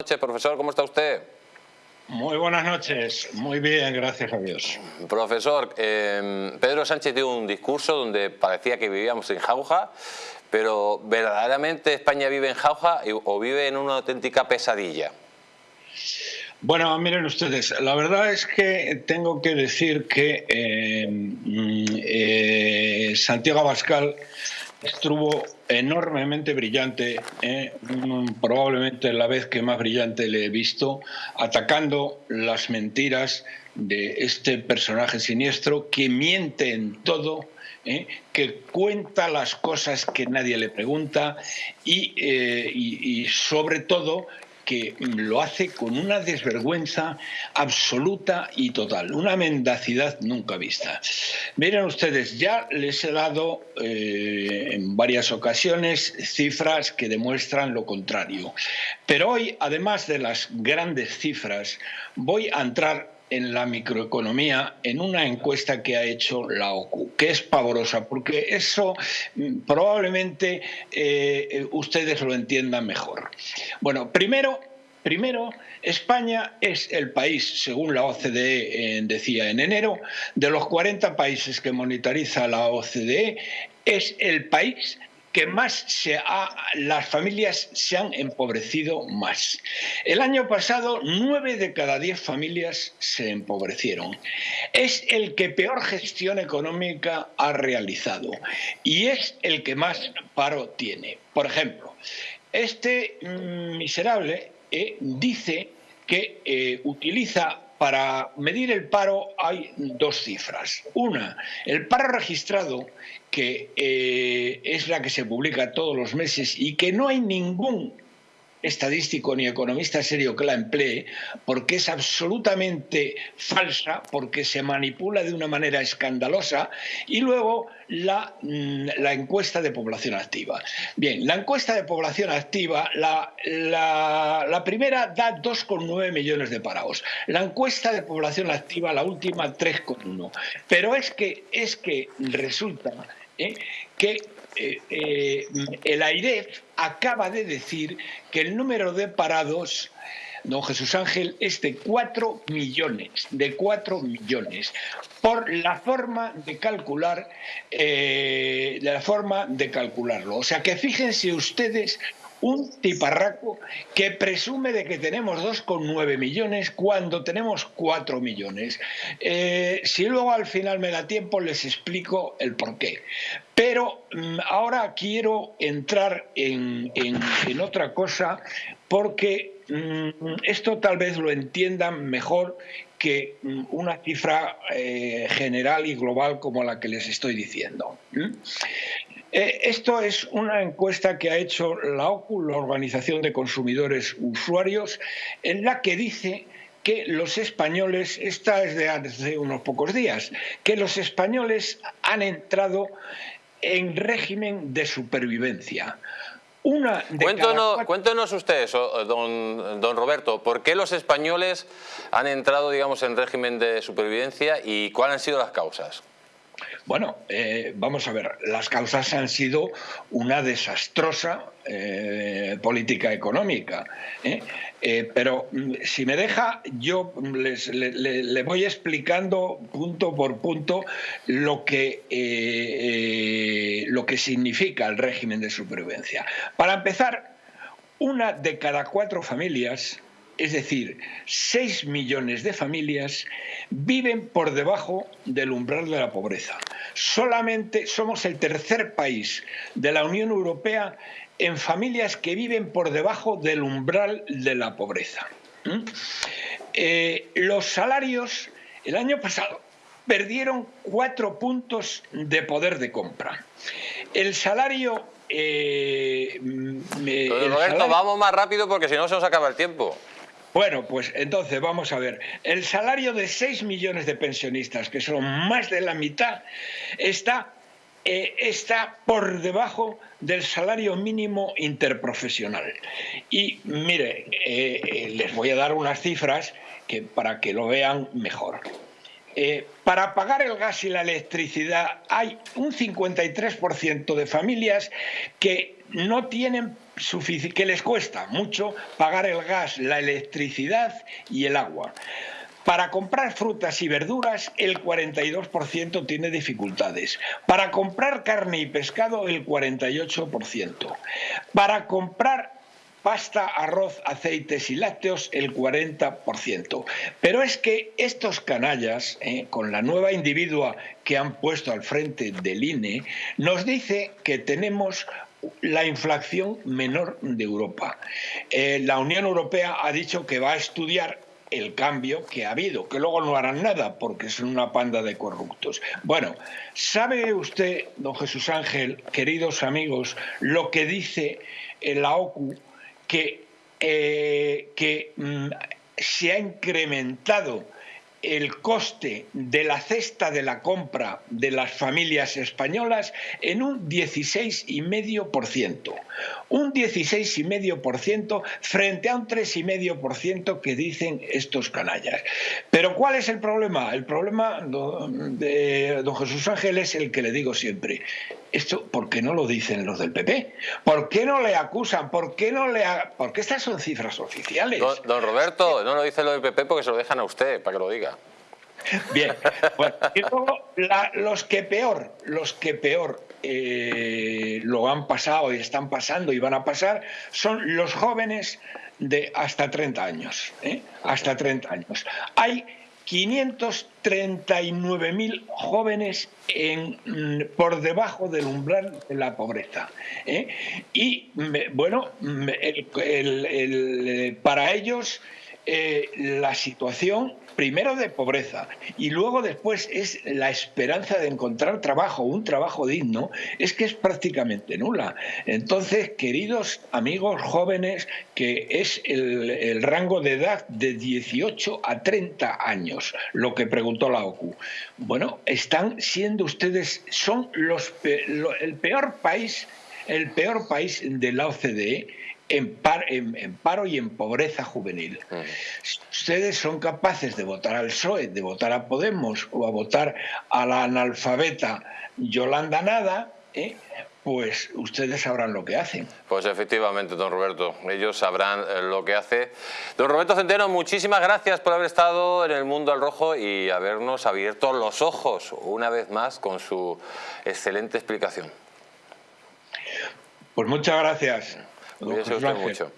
noches, profesor, ¿cómo está usted? Muy buenas noches, muy bien, gracias a Dios. Profesor, eh, Pedro Sánchez dio un discurso donde parecía que vivíamos en jauja, pero ¿verdaderamente España vive en jauja o vive en una auténtica pesadilla? Bueno, miren ustedes, la verdad es que tengo que decir que eh, mm, eh, Santiago Abascal estuvo enormemente brillante, eh, probablemente la vez que más brillante le he visto, atacando las mentiras de este personaje siniestro que miente en todo, eh, que cuenta las cosas que nadie le pregunta y, eh, y sobre todo que lo hace con una desvergüenza absoluta y total, una mendacidad nunca vista. Miren ustedes, ya les he dado eh, en varias ocasiones cifras que demuestran lo contrario, pero hoy, además de las grandes cifras, voy a entrar en la microeconomía en una encuesta que ha hecho la OCU, que es pavorosa, porque eso mm, probablemente eh, ustedes lo entiendan mejor. Bueno, primero, primero, España es el país, según la OCDE eh, decía en enero, de los 40 países que monitoriza la OCDE, es el país que más se ha, las familias se han empobrecido más. El año pasado, nueve de cada diez familias se empobrecieron. Es el que peor gestión económica ha realizado y es el que más paro tiene. Por ejemplo, este mm, miserable eh, dice que eh, utiliza para medir el paro hay dos cifras. Una, el paro registrado, que eh, es la que se publica todos los meses y que no hay ningún estadístico ni economista serio que la emplee, porque es absolutamente falsa, porque se manipula de una manera escandalosa, y luego la, mm, la encuesta de población activa. Bien, la encuesta de población activa, la, la, primera da 2,9 millones de parados, la encuesta de población activa, la última, 3,1. Pero es que, es que resulta ¿eh? que eh, eh, el AIREF acaba de decir que el número de parados don Jesús Ángel es de 4 millones, de 4 millones, por la forma de calcular, de la forma de calcularlo. O sea que fíjense ustedes un tiparraco que presume de que tenemos 2,9 millones cuando tenemos 4 millones. Eh, si luego al final me da tiempo les explico el porqué. Pero mm, ahora quiero entrar en, otra cosa porque mm, esto tal vez lo entiendan mejor que mm, una cifra eh, general y global como la que les estoy diciendo. Eh, esto es una encuesta que ha hecho la OCU, la Organización de Consumidores Usuarios, en la que dice que los españoles, esta es de hace unos pocos días, que los españoles han entrado en régimen de supervivencia. Una cuéntenos, usted don, don Roberto, ¿por qué los españoles han entrado digamos, en régimen de supervivencia y cuáles han sido las causas? Bueno, eh, vamos a ver, las causas han sido una desastrosa eh, política económica. ¿eh? pero mm, si me deja, yo les, le, voy explicando punto por punto lo que, lo que significa el régimen de supervivencia. Para empezar, una de cada cuatro familias es decir, 6 millones de familias viven por debajo del umbral de la pobreza. Solamente somos el tercer país de la Unión Europea en familias que viven por debajo del umbral de la pobreza. ¿Mm? Eh, los salarios el año pasado perdieron cuatro puntos de poder de compra. El salario... Eh, Roberto, vamos más rápido porque si no se nos acaba el tiempo. Bueno, pues entonces vamos a ver. El salario de 6 millones de pensionistas, que son más de la mitad, está, eh, está por debajo del salario mínimo interprofesional. Y mire, eh, eh, les voy a dar unas cifras que, para que lo vean mejor. para pagar el gas y la electricidad hay un 53% de familias que no tienen que les cuesta mucho pagar el gas, la electricidad y el agua. Para comprar frutas y verduras, el 42% tiene dificultades. Para comprar carne y pescado, el 48%. Para comprar pasta, arroz, aceites y lácteos el 40%. Pero es que estos canallas, eh, con la nueva individua que han puesto al frente del INE, nos dice que tenemos la inflación menor de Europa. Eh, la Unión Europea ha dicho que va a estudiar el cambio que ha habido, que luego no harán nada porque son una panda de corruptos. Bueno, ¿sabe usted, don Jesús Ángel, queridos amigos, lo que dice la OCU, que, eh, que mm, se ha incrementado el coste de la cesta de la compra de las familias españolas en un 16,5%. Un 16,5% frente a un 3,5% que dicen estos canallas. Pero ¿cuál es el problema? El problema de don Jesús Ángel es el que le digo siempre. Esto, ¿por qué no lo dicen los del PP? ¿Por qué no le acusan? ¿Por qué no le Porque estas son cifras oficiales. Don, Roberto, no lo dice lo del PP porque se lo dejan a usted para que lo diga. Bien, y luego los que peor, los que peor eh, lo han pasado y están pasando y van a pasar son los jóvenes de hasta 30 años. ¿eh? Hasta 30 años. Hay 539.000 jóvenes en, por debajo del umbral de la pobreza. ¿eh? Y bueno, para ellos la situación primero de pobreza y luego después es la esperanza de encontrar trabajo, un trabajo digno, es que es prácticamente nula. Entonces, queridos amigos jóvenes, que es el, rango de edad de 18 a 30 años, lo que preguntó la OCU. Bueno, están siendo ustedes, son los, el peor país, el peor país de la OCDE en, paro y en pobreza juvenil. ustedes son capaces de votar al PSOE, de votar a Podemos o a votar a la analfabeta Yolanda Nada, ¿eh? pues ustedes sabrán lo que hacen. Pues efectivamente, don Roberto, ellos sabrán eh, lo que hace. Don Roberto Centeno, muchísimas gracias por haber estado en el Mundo al Rojo y habernos abierto los ojos una vez más con su excelente explicación. Pues muchas gracias. Cuídese usted mucho.